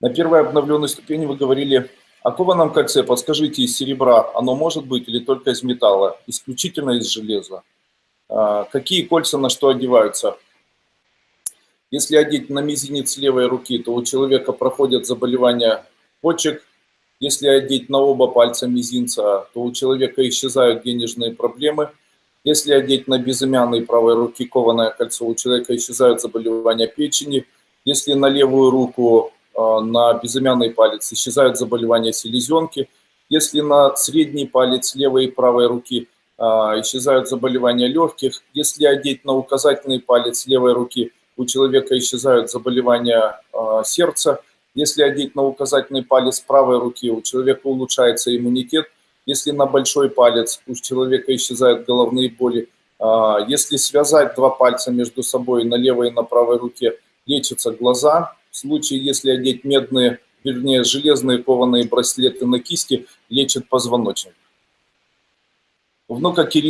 На первой обновленной ступени вы говорили о кованом кольце. Подскажите, из серебра оно может быть или только из металла? Исключительно из железа. А, какие кольца на что одеваются? Если одеть на мизинец левой руки, то у человека проходят заболевания почек. Если одеть на оба пальца мизинца, то у человека исчезают денежные проблемы. Если одеть на безымянной правой руки кованое кольцо, у человека исчезают заболевания печени. Если на левую руку а, на безымянный палец исчезают заболевания селезенки. Если на средний палец левой и правой руки а, исчезают заболевания легких. Если одеть на указательный палец левой руки, у человека исчезают заболевания а, сердца. Если одеть на указательный палец правой руки, у человека улучшается иммунитет. Если на большой палец, у человека исчезают головные боли. Если связать два пальца между собой на левой и на правой руке, лечатся глаза, случае, если одеть медные, вернее, железные кованые браслеты на кисти, лечит позвоночник. Внука Кирилла